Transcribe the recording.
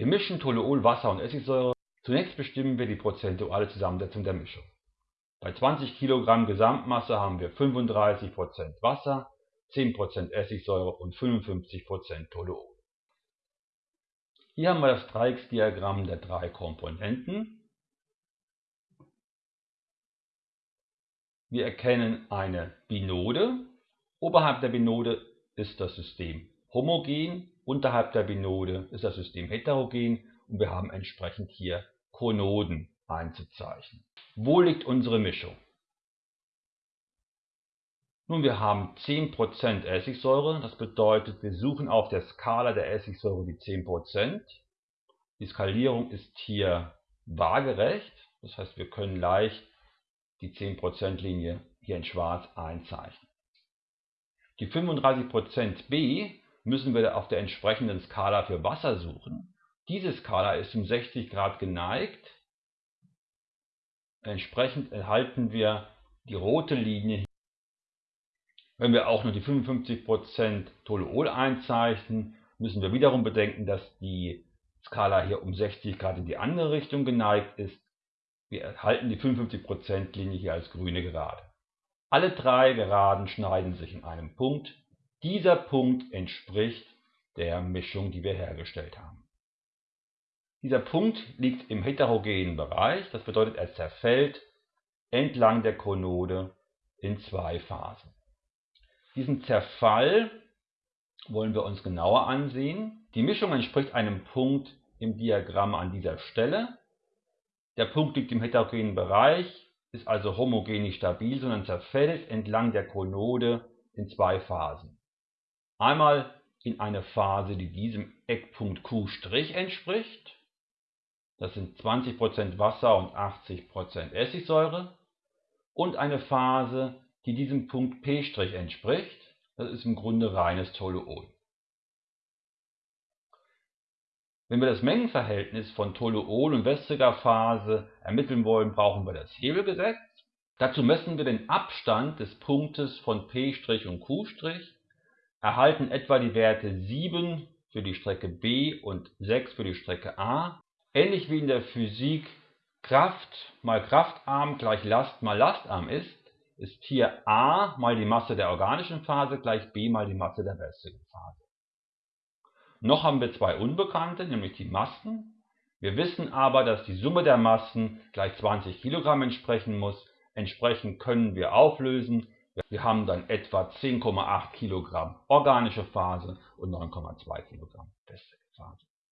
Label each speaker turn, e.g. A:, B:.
A: Wir mischen Toluol, Wasser und Essigsäure. Zunächst bestimmen wir die prozentuale Zusammensetzung der Mischung. Bei 20 Kilogramm Gesamtmasse haben wir 35% Wasser, 10% Essigsäure und 55% Toluol. Hier haben wir das Dreiecksdiagramm der drei Komponenten. Wir erkennen eine Binode. Oberhalb der Binode ist das System homogen, unterhalb der Binode ist das System heterogen und wir haben entsprechend hier Konoden einzuzeichnen. Wo liegt unsere Mischung? Nun, wir haben 10% Essigsäure, das bedeutet, wir suchen auf der Skala der Essigsäure die 10%. Die Skalierung ist hier waagerecht, das heißt, wir können leicht die 10% Linie hier in schwarz einzeichnen. Die 35% B müssen wir auf der entsprechenden Skala für Wasser suchen. Diese Skala ist um 60 Grad geneigt Entsprechend erhalten wir die rote Linie. Wenn wir auch nur die 55% Toluol einzeichnen, müssen wir wiederum bedenken, dass die Skala hier um 60 Grad in die andere Richtung geneigt ist. Wir erhalten die 55% Linie hier als grüne Gerade. Alle drei Geraden schneiden sich in einem Punkt. Dieser Punkt entspricht der Mischung, die wir hergestellt haben. Dieser Punkt liegt im heterogenen Bereich, das bedeutet, er zerfällt entlang der Konode in zwei Phasen. Diesen Zerfall wollen wir uns genauer ansehen. Die Mischung entspricht einem Punkt im Diagramm an dieser Stelle. Der Punkt liegt im heterogenen Bereich, ist also homogen nicht stabil, sondern zerfällt entlang der Konode in zwei Phasen. Einmal in eine Phase, die diesem Eckpunkt Q' entspricht das sind 20% Wasser und 80% Essigsäure, und eine Phase, die diesem Punkt P' entspricht, das ist im Grunde reines Toluol. Wenn wir das Mengenverhältnis von Toluol und wässriger Phase ermitteln wollen, brauchen wir das Hebelgesetz. Dazu messen wir den Abstand des Punktes von P' und Q', erhalten etwa die Werte 7 für die Strecke B und 6 für die Strecke A Ähnlich wie in der Physik Kraft mal kraftarm gleich Last mal lastarm ist, ist hier a mal die Masse der organischen Phase gleich b mal die Masse der wässrigen Phase. Noch haben wir zwei Unbekannte, nämlich die Massen. Wir wissen aber, dass die Summe der Massen gleich 20 Kilogramm entsprechen muss. Entsprechend können wir auflösen. Wir haben dann etwa 10,8 Kilogramm organische Phase und 9,2 Kilogramm wässrige.